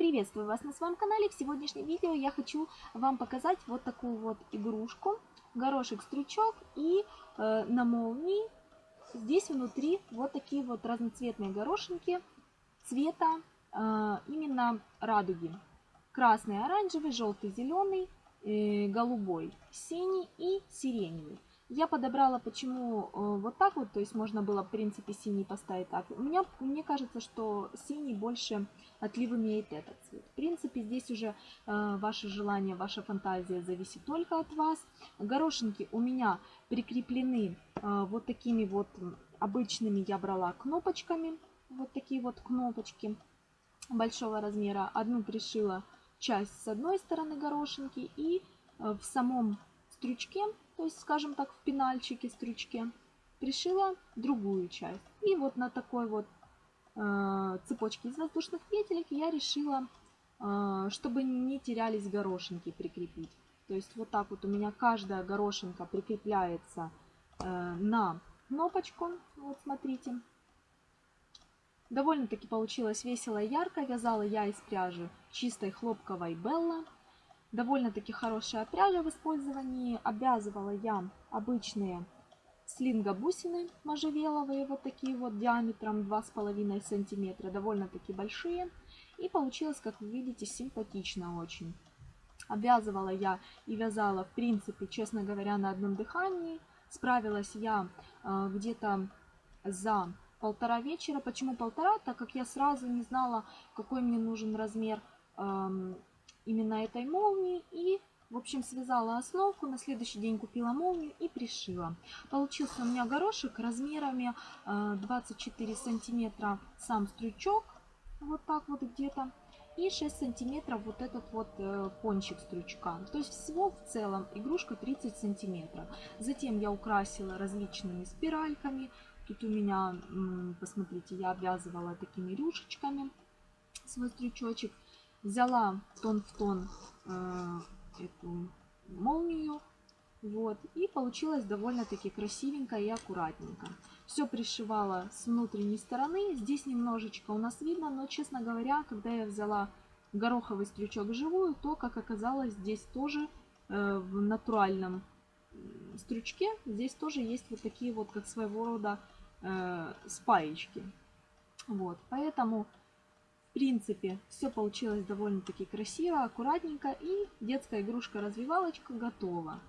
Приветствую вас на своем канале. В сегодняшнем видео я хочу вам показать вот такую вот игрушку. Горошек-стручок и э, на молнии здесь внутри вот такие вот разноцветные горошинки цвета э, именно радуги. Красный, оранжевый, желтый, зеленый, э, голубой, синий и сиреневый. Я подобрала почему э, вот так вот, то есть можно было в принципе синий поставить так. У меня, мне кажется, что синий больше отлив имеет этот цвет. В принципе здесь уже э, ваше желание, ваша фантазия зависит только от вас. Горошинки у меня прикреплены э, вот такими вот обычными я брала кнопочками. Вот такие вот кнопочки большого размера. Одну пришила часть с одной стороны горошинки и в самом стрючке то есть, скажем так, в пенальчике, стрючке, пришила другую часть. И вот на такой вот э, цепочке из воздушных петелек я решила, э, чтобы не терялись горошинки, прикрепить. То есть вот так вот у меня каждая горошинка прикрепляется э, на кнопочку. Вот смотрите. Довольно-таки получилось весело и ярко. Вязала я из пряжи чистой хлопковой Белла довольно-таки хорошая пряжа в использовании. Обвязывала я обычные слинго-бусины можжевеловые, вот такие вот диаметром 2,5 сантиметра, довольно-таки большие. И получилось, как вы видите, симпатично очень. Обвязывала я и вязала, в принципе, честно говоря, на одном дыхании. Справилась я э, где-то за полтора вечера. Почему полтора? Так как я сразу не знала, какой мне нужен размер э, именно этой молнии и в общем, связала основку, на следующий день купила молнию и пришила. Получился у меня горошек размерами 24 э, сантиметра сам стручок, вот так вот где-то, и 6 сантиметров вот этот вот э, кончик стручка. То есть всего в целом игрушка 30 сантиметров. Затем я украсила различными спиральками. Тут у меня, посмотрите, я обвязывала такими рюшечками свой стручочек взяла тон в тон э, эту молнию. Вот, и получилось довольно-таки красивенько и аккуратненько. Все пришивала с внутренней стороны. Здесь немножечко у нас видно, но, честно говоря, когда я взяла гороховый стрючок живую, то, как оказалось, здесь тоже э, в натуральном стрючке, здесь тоже есть вот такие вот, как своего рода э, спаечки. Вот, поэтому принципе, все получилось довольно-таки красиво, аккуратненько и детская игрушка-развивалочка готова.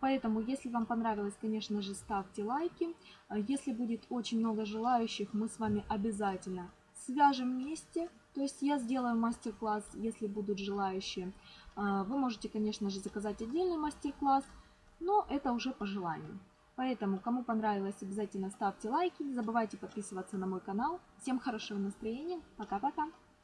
Поэтому, если вам понравилось, конечно же, ставьте лайки. Если будет очень много желающих, мы с вами обязательно свяжем вместе. То есть я сделаю мастер-класс, если будут желающие. А, вы можете, конечно же, заказать отдельный мастер-класс, но это уже по желанию. Поэтому, кому понравилось, обязательно ставьте лайки. Не забывайте подписываться на мой канал. Всем хорошего настроения. Пока-пока.